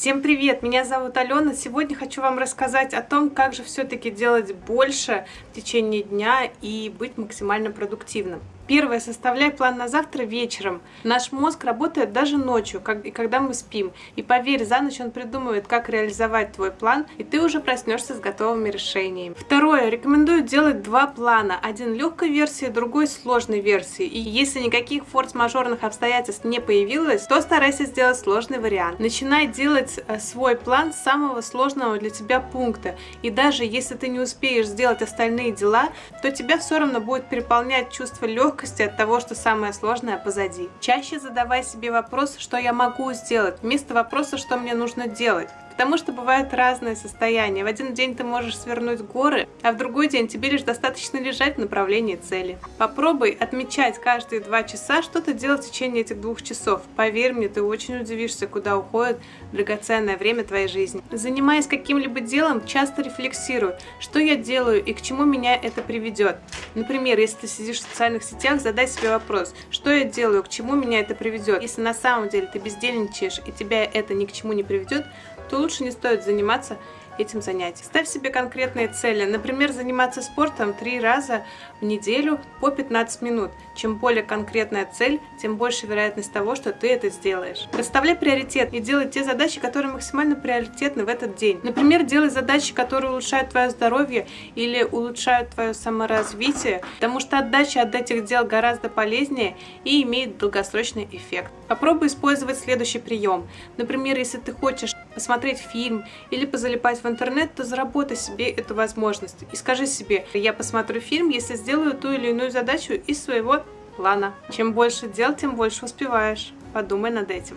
Всем привет! Меня зовут Алена. Сегодня хочу вам рассказать о том, как же все-таки делать больше в течение дня и быть максимально продуктивным. Первое, составляй план на завтра вечером. Наш мозг работает даже ночью, как, и когда мы спим. И поверь, за ночь он придумывает, как реализовать твой план, и ты уже проснешься с готовыми решениями. Второе, рекомендую делать два плана. Один легкой версии, другой сложной версии. И если никаких форс-мажорных обстоятельств не появилось, то старайся сделать сложный вариант. Начинай делать э, свой план с самого сложного для тебя пункта. И даже если ты не успеешь сделать остальные дела, то тебя все равно будет переполнять чувство легкости легкости от того, что самое сложное позади. Чаще задавай себе вопрос, что я могу сделать, вместо вопроса, что мне нужно делать. Потому что бывают разные состояния. В один день ты можешь свернуть горы, а в другой день тебе лишь достаточно лежать в направлении цели. Попробуй отмечать каждые два часа, что ты делал в течение этих двух часов. Поверь мне, ты очень удивишься, куда уходит драгоценное время твоей жизни. Занимаясь каким-либо делом, часто рефлексируй, что я делаю и к чему меня это приведет. Например, если ты сидишь в социальных сетях, задай себе вопрос, что я делаю, к чему меня это приведет. Если на самом деле ты бездельничаешь и тебя это ни к чему не приведет, то лучше не стоит заниматься этим занятием. Ставь себе конкретные цели. Например, заниматься спортом три раза в неделю по 15 минут. Чем более конкретная цель, тем больше вероятность того, что ты это сделаешь. Расставляй приоритет и делай те задачи, которые максимально приоритетны в этот день. Например, делай задачи, которые улучшают твое здоровье или улучшают твое саморазвитие, потому что отдача от этих дел гораздо полезнее и имеет долгосрочный эффект. Попробуй использовать следующий прием. Например, если ты хочешь посмотреть фильм или позалипать в интернет, то заработай себе эту возможность. И скажи себе, я посмотрю фильм, если сделаю ту или иную задачу из своего плана. Чем больше дел, тем больше успеваешь. Подумай над этим.